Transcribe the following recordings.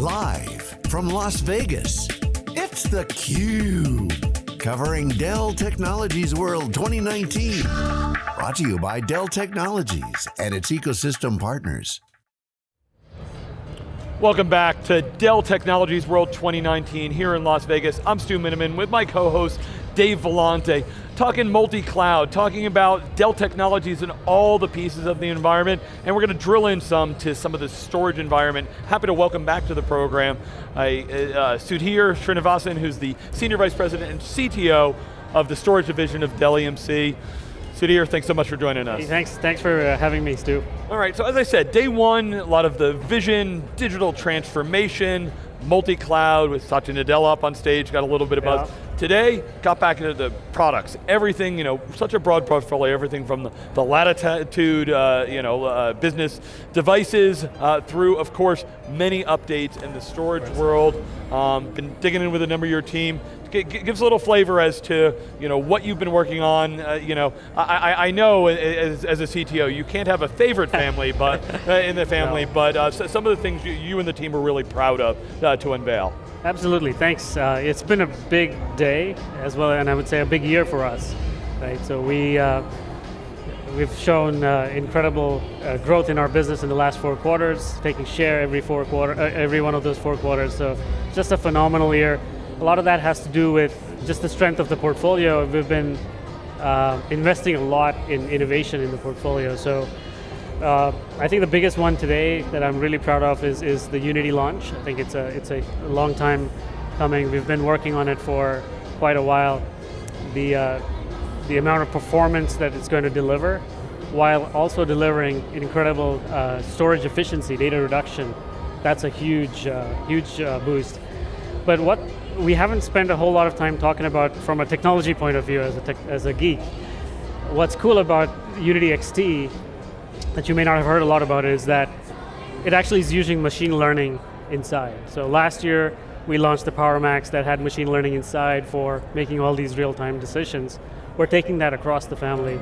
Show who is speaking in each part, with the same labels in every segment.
Speaker 1: Live from Las Vegas, it's theCUBE. Covering Dell Technologies World 2019. Brought to you by Dell Technologies and its ecosystem partners.
Speaker 2: Welcome back to Dell Technologies World 2019 here in Las Vegas. I'm Stu Miniman with my co-host Dave Vellante, talking multi-cloud, talking about Dell Technologies and all the pieces of the environment, and we're going to drill in some to some of the storage environment. Happy to welcome back to the program I, uh, Sudhir Srinivasan, who's the Senior Vice President and CTO of the storage division of Dell EMC. Sudhir, thanks so much for joining us.
Speaker 3: Hey, thanks, thanks for uh, having me, Stu.
Speaker 2: All right, so as I said, day one, a lot of the vision, digital transformation, multi-cloud with Satya Nadella up on stage, got a little bit about yeah. Today, got back into the products. Everything, you know, such a broad portfolio, everything from the, the latitude, uh, you know, uh, business devices, uh, through, of course, many updates in the storage world. Um, been digging in with a number of your team. Gives a little flavor as to, you know, what you've been working on. Uh, you know, I, I know as, as, a CTO, you can't have a favorite family, but uh, in the family, no. but uh, some of the things you, you, and the team are really proud of to unveil.
Speaker 3: Absolutely, thanks. Uh, it's been a big day as well, and I would say a big year for us, right? So we, uh, we've shown uh, incredible uh, growth in our business in the last four quarters, taking share every four quarter, uh, every one of those four quarters. So just a phenomenal year. A lot of that has to do with just the strength of the portfolio. We've been uh, investing a lot in innovation in the portfolio. So uh, I think the biggest one today that I'm really proud of is, is the Unity launch. I think it's a, it's a long time coming. We've been working on it for quite a while. The, uh, the amount of performance that it's going to deliver, while also delivering incredible uh, storage efficiency, data reduction, that's a huge, uh, huge uh, boost. But what we haven't spent a whole lot of time talking about from a technology point of view as a, as a geek, what's cool about Unity XT that you may not have heard a lot about is that it actually is using machine learning inside. So last year, we launched the PowerMax that had machine learning inside for making all these real-time decisions. We're taking that across the family.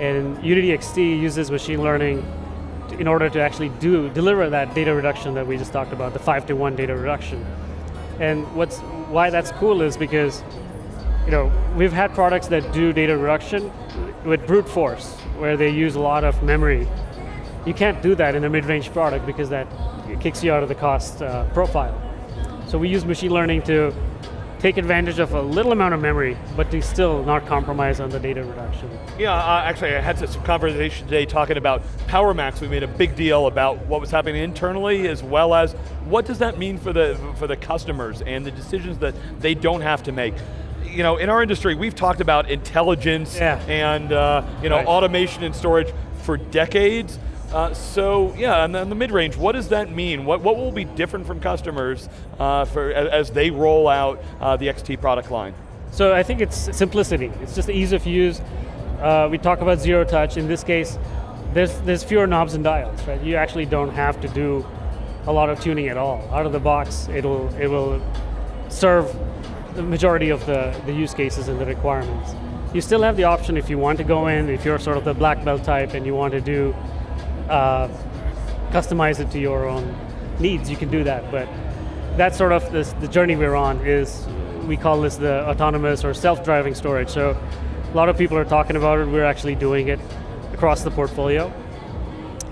Speaker 3: And Unity XT uses machine learning in order to actually do deliver that data reduction that we just talked about, the five to one data reduction. And what's why that's cool is because you know, we've had products that do data reduction with brute force, where they use a lot of memory. You can't do that in a mid-range product because that kicks you out of the cost uh, profile. So we use machine learning to take advantage of a little amount of memory, but to still not compromise on the data reduction.
Speaker 2: Yeah, uh, actually I had some conversation today talking about PowerMax. We made a big deal about what was happening internally as well as what does that mean for the, for the customers and the decisions that they don't have to make you know, in our industry, we've talked about intelligence yeah. and uh, you know, right. automation and storage for decades. Uh, so yeah, and then the mid-range, what does that mean? What, what will be different from customers uh, for, as, they roll out uh, the XT product line?
Speaker 3: So I think it's simplicity. It's just ease of use. Uh, we talk about zero touch. In this case, there's, there's fewer knobs and dials, right? You actually don't have to do a lot of tuning at all. Out of the box, it'll, it will serve the majority of the, the use cases and the requirements. You still have the option if you want to go in, if you're sort of the black belt type and you want to do, uh, customize it to your own needs, you can do that. But that's sort of this, the journey we're on is, we call this the autonomous or self-driving storage. So a lot of people are talking about it, we're actually doing it across the portfolio.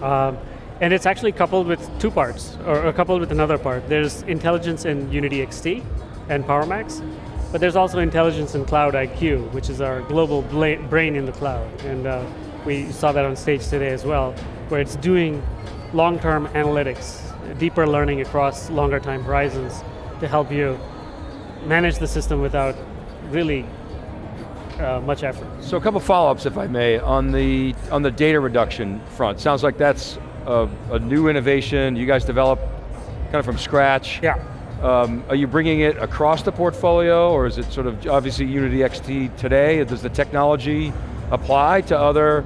Speaker 3: Um, and it's actually coupled with two parts, or coupled with another part. There's intelligence in Unity XT, and PowerMax. But there's also intelligence in Cloud IQ, which is our global brain in the cloud. And uh, we saw that on stage today as well, where it's doing long-term analytics, deeper learning across longer time horizons to help you manage the system without really uh, much effort.
Speaker 4: So a couple follow-ups, if I may, on the on the data reduction front. Sounds like that's a, a new innovation you guys developed kind of from scratch.
Speaker 3: Yeah.
Speaker 4: Um, are you bringing it across the portfolio or is it sort of obviously Unity XT today? Does the technology apply to other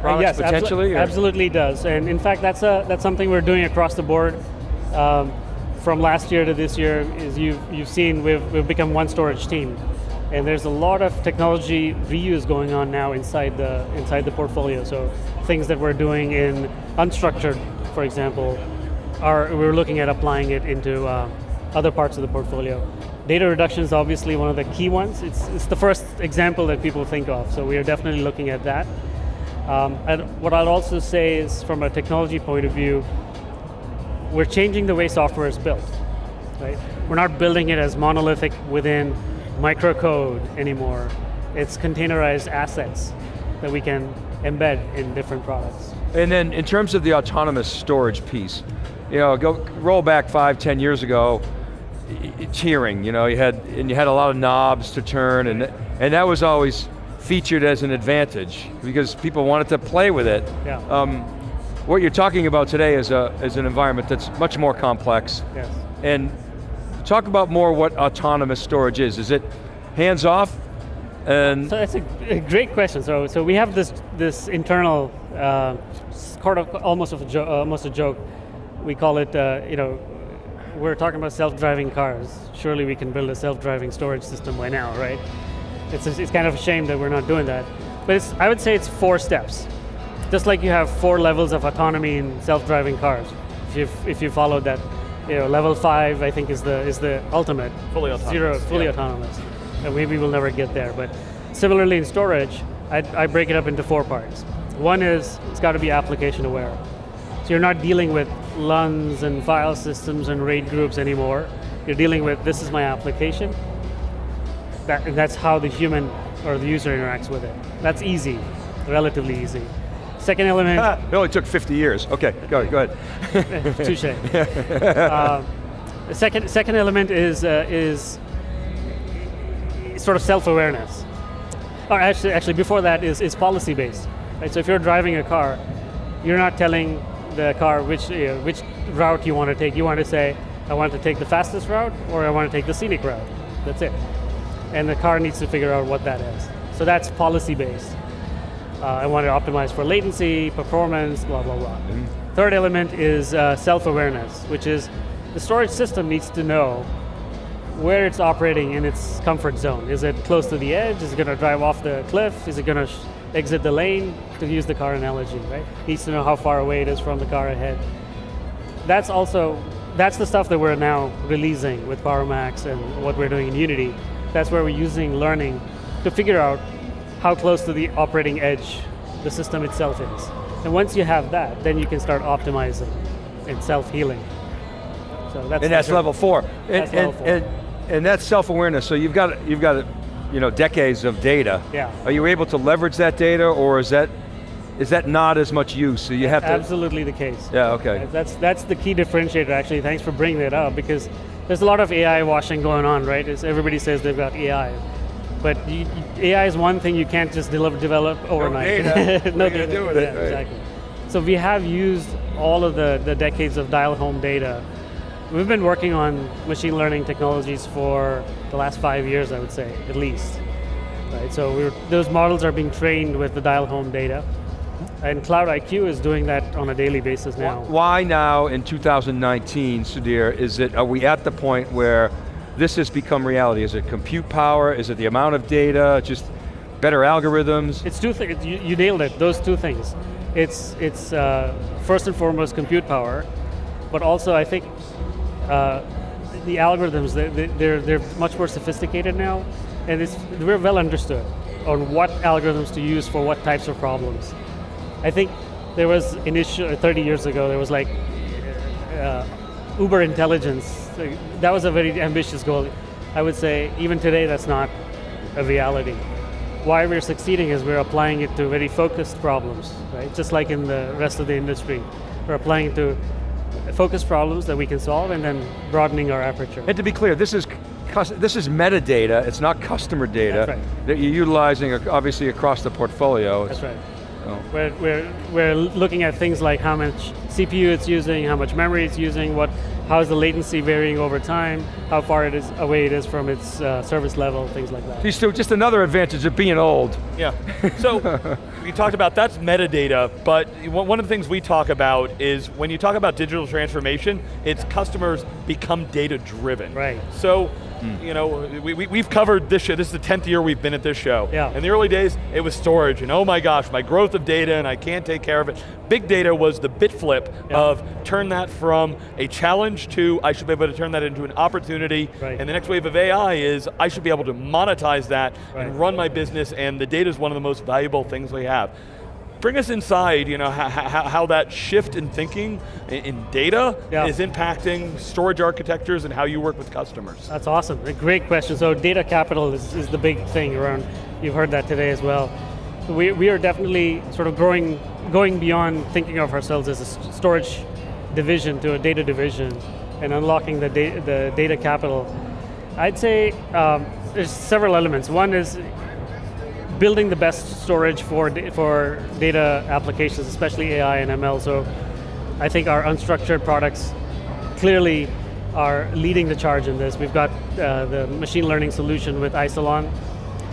Speaker 4: products
Speaker 3: yes,
Speaker 4: potentially?
Speaker 3: Abso absolutely does. And in fact, that's, a, that's something we're doing across the board. Um, from last year to this year, is you've, you've seen we've, we've become one storage team. And there's a lot of technology reuse going on now inside the, inside the portfolio. So things that we're doing in unstructured, for example, are we're looking at applying it into uh, other parts of the portfolio. Data reduction is obviously one of the key ones. It's, it's the first example that people think of, so we are definitely looking at that. Um, and what I'll also say is, from a technology point of view, we're changing the way software is built. Right? We're not building it as monolithic within microcode anymore. It's containerized assets that we can embed in different products.
Speaker 4: And then in terms of the autonomous storage piece, you know, go roll back five, ten years ago, tiering, you know, you had, and you had a lot of knobs to turn, and, and that was always featured as an advantage because people wanted to play with it.
Speaker 3: Yeah.
Speaker 4: Um, what you're talking about today is, a, is an environment that's much more complex.
Speaker 3: Yes.
Speaker 4: And talk about more what autonomous storage is. Is it hands off? And
Speaker 3: so that's a, great question. So, so we have this this internal, uh, sort of almost of a jo- almost a joke. We call it, uh, you know, we're talking about self-driving cars. Surely we can build a self-driving storage system by now, right? It's, it's kind of a shame that we're not doing that. But it's, I would say it's four steps. Just like you have four levels of autonomy in self-driving cars. If you if you followed that, you know, level five I think is the is the ultimate.
Speaker 2: Fully autonomous.
Speaker 3: Zero, fully
Speaker 2: yeah.
Speaker 3: autonomous. And maybe we'll never get there. But similarly in storage, I, I break it up into four parts. One is it's got to be application aware. So you're not dealing with LUNs and file systems and RAID groups anymore. You're dealing with this is my application. That, that's how the human or the user interacts with it. That's easy, relatively easy. Second element.
Speaker 4: it only took 50 years. Okay, go, go ahead.
Speaker 3: Touche. uh, the second, second element is, uh, is sort of self-awareness. Or actually, actually before that is, is policy-based. Right? So if you're driving a car, you're not telling the car which, you know, which route you want to take. You want to say, I want to take the fastest route or I want to take the scenic route. That's it. And the car needs to figure out what that is. So that's policy-based. Uh, I want to optimize for latency, performance, blah, blah, blah. Mm -hmm. Third element is uh, self-awareness, which is the storage system needs to know where it's operating in its comfort zone. Is it close to the edge? Is it going to drive off the cliff? Is it going to exit the lane, to use the car analogy, right? Needs to know how far away it is from the car ahead. That's also, that's the stuff that we're now releasing with PowerMax and what we're doing in Unity. That's where we're using learning to figure out how close to the operating edge the system itself is. And once you have that, then you can start optimizing and self-healing. So that's
Speaker 4: and that's level four.
Speaker 3: That's
Speaker 4: and,
Speaker 3: level four.
Speaker 4: And, and that's self-awareness. So you've got you've got you know decades of data.
Speaker 3: Yeah.
Speaker 4: Are you able to leverage that data, or is that is that not as much use? So you have to
Speaker 3: absolutely the case.
Speaker 4: Yeah. Okay.
Speaker 3: That's that's the key differentiator. Actually, thanks for bringing that up because there's a lot of AI washing going on, right? As everybody says they've got AI. But you, AI is one thing you can't just deliver, develop overnight.
Speaker 4: No data.
Speaker 3: no
Speaker 4: data.
Speaker 3: Do
Speaker 4: with it,
Speaker 3: right. Exactly. So we have used all of the, the decades of dial home data. We've been working on machine learning technologies for the last five years, I would say, at least. Right, so those models are being trained with the dial home data. And Cloud IQ is doing that on a daily basis now.
Speaker 4: Why now in 2019, Sudhir, is it, are we at the point where this has become reality? Is it compute power? Is it the amount of data? Just better algorithms?
Speaker 3: It's two things, you, you, nailed it, those two things. It's, it's uh, first and foremost compute power, but also I think uh, the algorithms, they're, they're, they're much more sophisticated now, and it's, we're well understood on what algorithms to use for what types of problems. I think there was initial, 30 years ago, there was like uh, uber intelligence. That was a very ambitious goal. I would say even today that's not a reality. Why we're succeeding is we're applying it to very focused problems, right? Just like in the rest of the industry. We're applying it to focused problems that we can solve and then broadening our aperture.
Speaker 4: And to be clear, this is this is metadata, it's not customer data
Speaker 3: right.
Speaker 4: that you're utilizing obviously across the portfolio.
Speaker 3: That's right. Oh. We're, we're, we're looking at things like how much CPU it's using, how much memory it's using, what how is the latency varying over time, how far it is away it is from its uh, service level, things like that.
Speaker 4: Still, just another advantage of being old.
Speaker 2: Yeah, so we talked about that's metadata, but one of the things we talk about is when you talk about digital transformation, it's customers become data driven.
Speaker 3: Right.
Speaker 2: So Mm. You know, we, we, have covered this show, this is the 10th year we've been at this show.
Speaker 3: Yeah.
Speaker 2: In the early days, it was storage, and oh my gosh, my growth of data and I can't take care of it. Big data was the bit flip yeah. of turn that from a challenge to I should be able to turn that into an opportunity,
Speaker 3: right.
Speaker 2: and the next wave of AI is I should be able to monetize that right. and run my business, and the data is one of the most valuable things we have bring us inside, you know, how, how, how that shift in thinking in, in data
Speaker 3: yeah.
Speaker 2: is impacting storage architectures and how you work with customers.
Speaker 3: That's awesome, a great question. So data capital is, is the big thing around, you've heard that today as well. We, we are definitely sort of growing, going beyond thinking of ourselves as a storage division to a data division and unlocking the, da the data capital. I'd say um, there's several elements. One is building the best storage for, for data applications, especially AI and ML. So I think our unstructured products clearly are leading the charge in this. We've got uh, the machine learning solution with Isilon.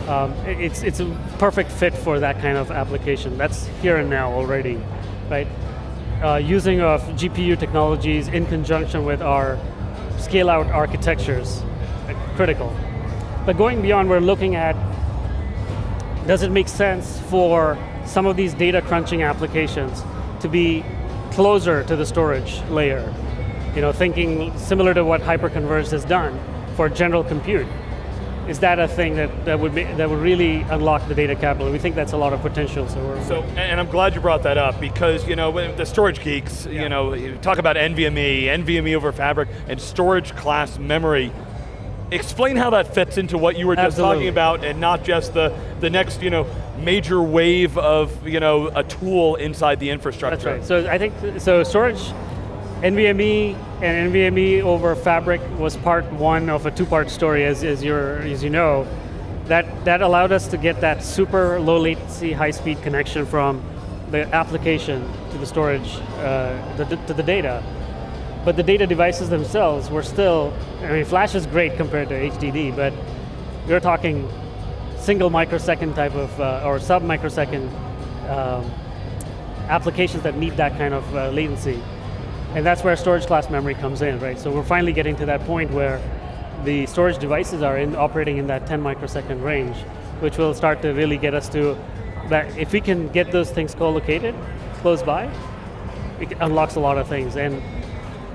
Speaker 3: Um, it's, it's a perfect fit for that kind of application. That's here and now already, right? Uh, using of GPU technologies in conjunction with our scale out architectures, critical. But going beyond, we're looking at does it make sense for some of these data crunching applications to be closer to the storage layer? You know, thinking similar to what Hyperconverged has done for general compute. Is that a thing that, that would be, that would really unlock the data capital? We think that's a lot of potential. So,
Speaker 2: so and I'm glad you brought that up because you know the storage geeks, yeah. you know, you talk about NVMe, NVMe over Fabric, and storage class memory explain how that fits into what you were just
Speaker 3: Absolutely.
Speaker 2: talking about and not just the, the next you know, major wave of you know, a tool inside the infrastructure.
Speaker 3: That's right, so I think, so storage, NVMe and NVMe over Fabric was part one of a two-part story as, as, you're, as you know. That, that allowed us to get that super low latency, high speed connection from the application to the storage, uh, the, to the data but the data devices themselves were still, I mean, Flash is great compared to HDD, but we're talking single microsecond type of, uh, or sub microsecond um, applications that need that kind of uh, latency. And that's where storage class memory comes in, right? So we're finally getting to that point where the storage devices are in, operating in that 10 microsecond range, which will start to really get us to that. If we can get those things co-located close by, it unlocks a lot of things. And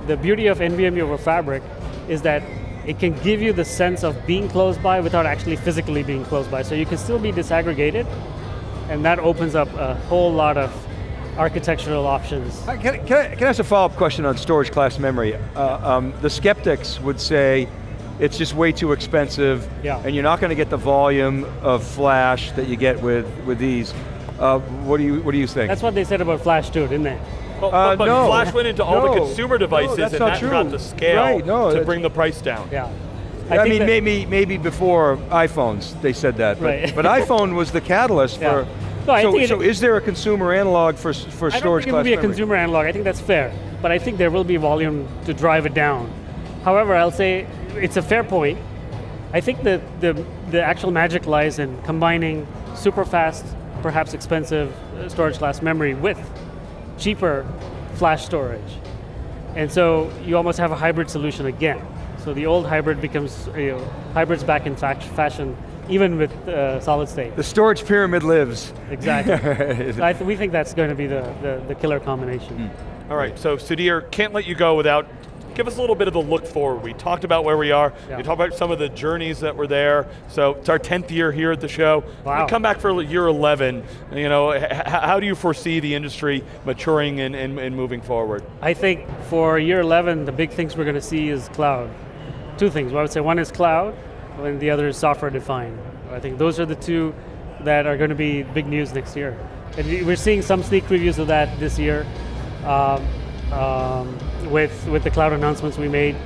Speaker 3: the beauty of NVMe over Fabric is that it can give you the sense of being close by without actually physically being close by. So you can still be disaggregated, and that opens up a whole lot of architectural options.
Speaker 4: Can, can, I, can I ask a follow-up question on storage class memory? Uh, um, the skeptics would say it's just way too expensive,
Speaker 3: yeah.
Speaker 4: and you're not going to get the volume of flash that you get with, with these. Uh, what, do you, what do you think?
Speaker 3: That's what they said about flash too, didn't they?
Speaker 2: But, uh, but no, Flash went into all
Speaker 4: no,
Speaker 2: the consumer devices
Speaker 4: no,
Speaker 2: and that
Speaker 4: true.
Speaker 2: got the scale
Speaker 4: right, no,
Speaker 2: to bring the price down.
Speaker 3: Yeah.
Speaker 4: I, I mean, maybe maybe before iPhones they said that, but,
Speaker 3: right.
Speaker 4: but iPhone was the catalyst
Speaker 3: yeah.
Speaker 4: for.
Speaker 3: No,
Speaker 4: so,
Speaker 3: it,
Speaker 4: so is there a consumer analog for for storage?
Speaker 3: I don't think it will be
Speaker 4: memory?
Speaker 3: a consumer analog. I think that's fair, but I think there will be volume to drive it down. However, I'll say it's a fair point. I think that the the actual magic lies in combining super fast, perhaps expensive uh, storage class memory with cheaper flash storage. And so you almost have a hybrid solution again. So the old hybrid becomes, you know, hybrid's back in fashion, even with uh, solid state.
Speaker 4: The storage pyramid lives.
Speaker 3: Exactly. th we think that's going to be the, the, the killer combination.
Speaker 2: Mm. All right, so Sudhir, can't let you go without give us a little bit of the look forward. We talked about where we are.
Speaker 3: Yeah.
Speaker 2: We talked about some of the journeys that were there. So it's our 10th year here at the show.
Speaker 3: Wow.
Speaker 2: We come back for year 11. You know, how do you foresee the industry maturing and, and, and moving forward?
Speaker 3: I think for year 11, the big things we're going to see is cloud. Two things, well, I would say one is cloud, and the other is software defined. I think those are the two that are going to be big news next year. And we're seeing some sneak previews of that this year. Um, um, with, with the cloud announcements we made.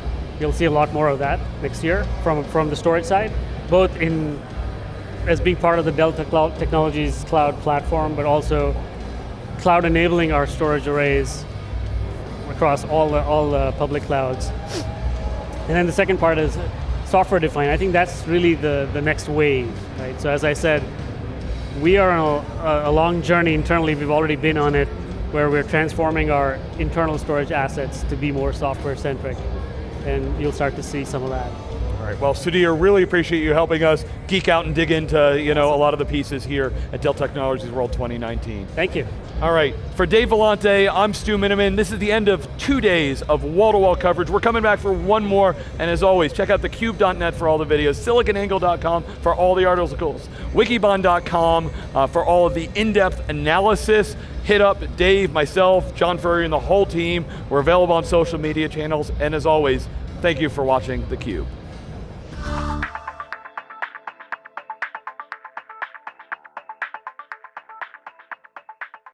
Speaker 3: You'll see a lot more of that next year from, from the storage side, both in as being part of the Delta Cloud Technologies cloud platform, but also cloud enabling our storage arrays across all the, all the public clouds. And then the second part is software defined. I think that's really the, the next wave, right? So as I said, we are on a, a long journey internally, we've already been on it, where we're transforming our internal storage assets to be more software centric. And you'll start to see some of that.
Speaker 2: All right, well, Sudhir, really appreciate you helping us geek out and dig into you know, a lot of the pieces here at Dell Technologies World 2019.
Speaker 3: Thank you.
Speaker 2: All right, for Dave Vellante, I'm Stu Miniman. This is the end of two days of wall-to-wall -wall coverage. We're coming back for one more, and as always, check out thecube.net for all the videos, siliconangle.com for all the articles, wikibon.com uh, for all of the in-depth analysis. Hit up Dave, myself, John Furrier, and the whole team. We're available on social media channels, and as always, thank you for watching theCUBE.